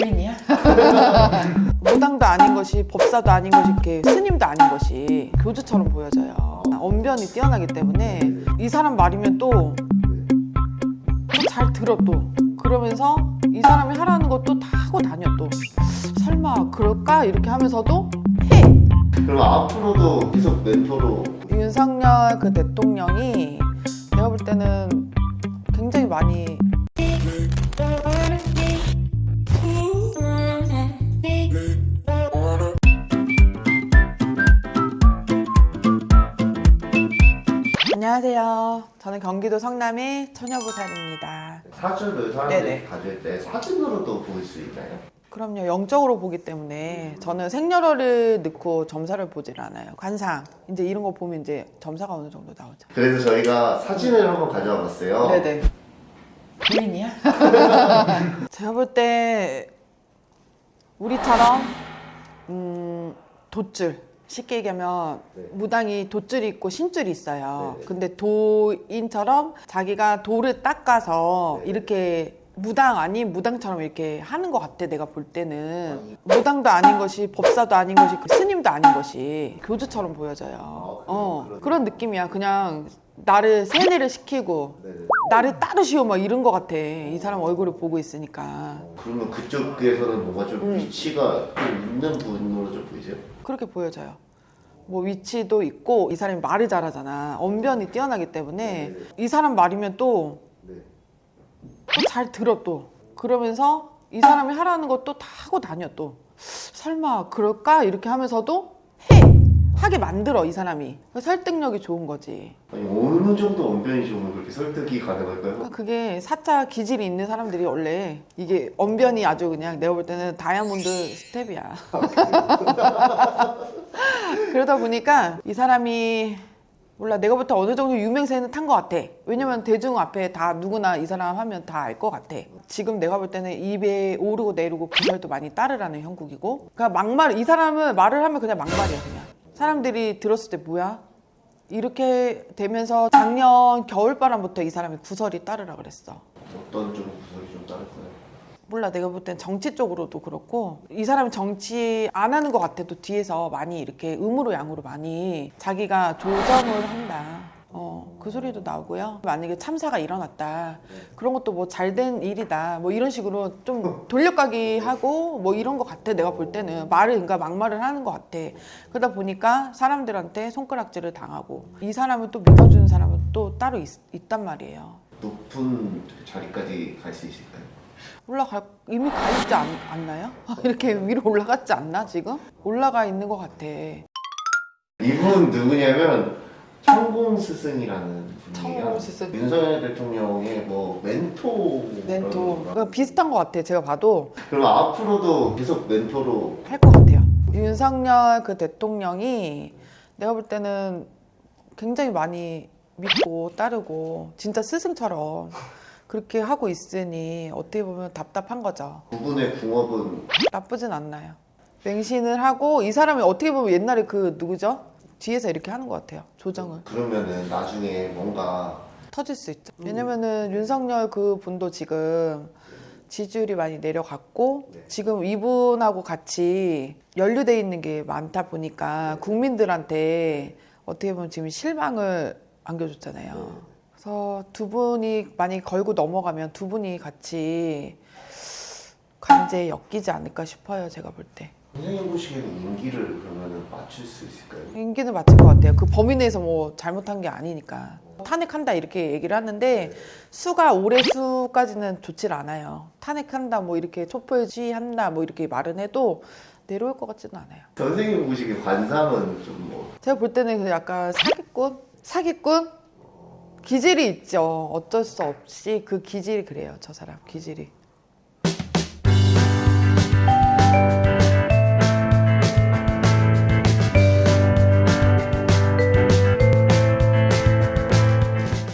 부인이야? 무당도 아닌 것이 법사도 아닌 것이 이렇게 스님도 아닌 것이 교주처럼 보여져요. 언변이 뛰어나기 때문에 이 사람 말이면 또 잘 들어 또. 그러면서 이 사람이 하라는 것도 다 하고 다녀 또. 설마 그럴까? 이렇게 하면서도 해! 그럼 앞으로도 계속 멘토로? 윤석열 그 대통령이 내가 볼 때는 굉장히 많이 안녕하세요. 저는 경기도 성남의 처녀보살입니다. 사주를 사람들이. 가질 때 사진으로도 볼 수 있나요? 그럼요. 영적으로 보기 때문에 저는 생년월일 넣고 점사를 보질 않아요. 관상 이제 이런 거 보면 이제 점사가 어느 정도 나오죠. 그래서 저희가 사진을 한번 가져와 봤어요. 네네. 부인이야? 제가 볼 때 우리처럼 음, 돛줄 쉽게 얘기하면 네. 무당이 돛줄이 있고 신줄이 있어요. 네네. 근데 도인처럼 자기가 돌을 닦아서 네네. 이렇게 무당 아닌 무당처럼 이렇게 하는 것 같아 내가 볼 때는 무당도 아닌 것이 법사도 아닌 것이 그 스님도 아닌 것이 교주처럼 보여져요. 그래요? 어. 그런 느낌이야. 그냥 나를 세뇌를 시키고 네네. 나를 따르시오 막 이런 것 같아 이 사람 얼굴을 보고 있으니까 어, 그러면 그쪽에서는 뭔가 좀 음. 위치가 좀 있는 분으로 좀 보이세요? 그렇게 보여져요 뭐 위치도 있고 이 사람이 말을 잘하잖아 언변이 뛰어나기 때문에 네네. 이 사람 말이면 또잘 네. 들어 또 그러면서 이 사람이 하라는 것도 다 하고 다녀 또 설마 그럴까 이렇게 하면서도 해 하게 만들어 이 사람이 설득력이 좋은 거지 아니 어느 정도 언변이 좋으면 그렇게 설득이 가능할까요? 그러니까 그게 사자 기질이 있는 사람들이 원래 이게 언변이 아주 그냥 내가 볼 때는 다이아몬드 스텝이야. 그러다 보니까 이 사람이 몰라 내가 볼 때 어느 정도 유명세는 탄 것 같아. 왜냐면 대중 앞에 다 누구나 이 사람 하면 다 알 것 같아. 지금 내가 볼 때는 입에 오르고 내리고 구설도 많이 따르라는 형국이고. 그러니까 막말 이 사람은 말을 하면 그냥 막말이야 그냥. 사람들이 들었을 때 뭐야? 이렇게 되면서 작년 겨울바람부터 이 사람이 구설이 따르라 그랬어. 어떤 좀 구설이 좀 다를까요? 몰라 내가 볼 땐 정치 쪽으로도 그렇고 이 사람이 정치 안 하는 것 같아도 뒤에서 많이 이렇게 음으로 양으로 많이 자기가 조정을 한다. 어, 그 소리도 나오고요. 만약에 참사가 일어났다. 그런 것도 뭐 잘된 일이다. 뭐 이런 식으로 좀 돌려가기 하고 뭐 이런 것 같아. 내가 볼 때는 말을 그러니까 막말을 하는 것 같아. 그러다 보니까 사람들한테 손가락질을 당하고 이 사람을 또 믿어주는 사람은 또 따로 있, 있단 말이에요. 높은 자리까지 갈 수 있을까요? 올라가 이미 가 있지 않, 않나요? 이렇게 위로 올라갔지 않나 지금? 올라가 있는 것 같아. 이분 누구냐면 천공 스승이라는 분이에요. 스승. 윤석열 대통령의 뭐 멘토. 멘토. 그러니까 비슷한 것 같아. 제가 봐도 그럼 앞으로도 계속 멘토로 할 것 같아요. 윤석열 그 대통령이 내가 볼 때는 굉장히 많이 믿고 따르고 진짜 스승처럼 그렇게 하고 있으니 어떻게 보면 답답한 거죠. 그분의 궁업은 나쁘진 않나요. 맹신을 하고 이 사람이 어떻게 보면 옛날에 그 누구죠? 뒤에서 이렇게 하는 것 같아요. 조정을. 그러면은 나중에 뭔가 터질 수 있죠. 왜냐면은 윤석열 그 분도 지금 지지율이 많이 내려갔고 네. 지금 이분하고 같이 연루돼 있는 게 많다 보니까 국민들한테 어떻게 보면 지금 실망을 안겨줬잖아요. 네. 그래서 두 분이 많이 걸고 넘어가면 두 분이 같이 관제에 엮이지 않을까 싶어요. 제가 볼 때. 선생님 보시기에는 인기를 그러면은 맞출 수 있을까요? 인기는 맞을 것 같아요. 그 범위 내에서 뭐 잘못한 게 아니니까. 탄핵한다 이렇게 얘기를 하는데 수가 올해 수까지는 좋질 않아요. 탄핵한다 뭐 이렇게 촛불지한다 뭐 이렇게 말은 해도 내려올 것 같지는 않아요. 선생님 보시기에 관상은 좀 뭐 제가 볼 때는 그 약간 사기꾼? 사기꾼? 기질이 있죠. 어쩔 수 없이 그 기질이 그래요. 저 사람 기질이.